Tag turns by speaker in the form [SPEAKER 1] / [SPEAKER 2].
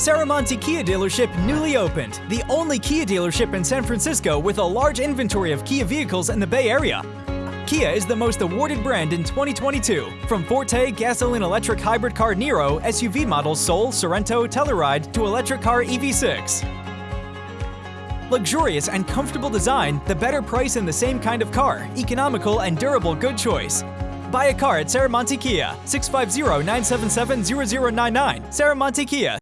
[SPEAKER 1] Serramonte Kia dealership newly opened, the only Kia dealership in San Francisco with a large inventory of Kia vehicles in the Bay Area. Kia is the most awarded brand in 2022, from Forte gasoline electric hybrid car Niro SUV models Soul, Sorento, Telluride to electric car EV6. Luxurious and comfortable design, the better price in the same kind of car, economical and durable good choice. Buy a car at Serramonte Kia, 650-977-0099. Serramonte Kia.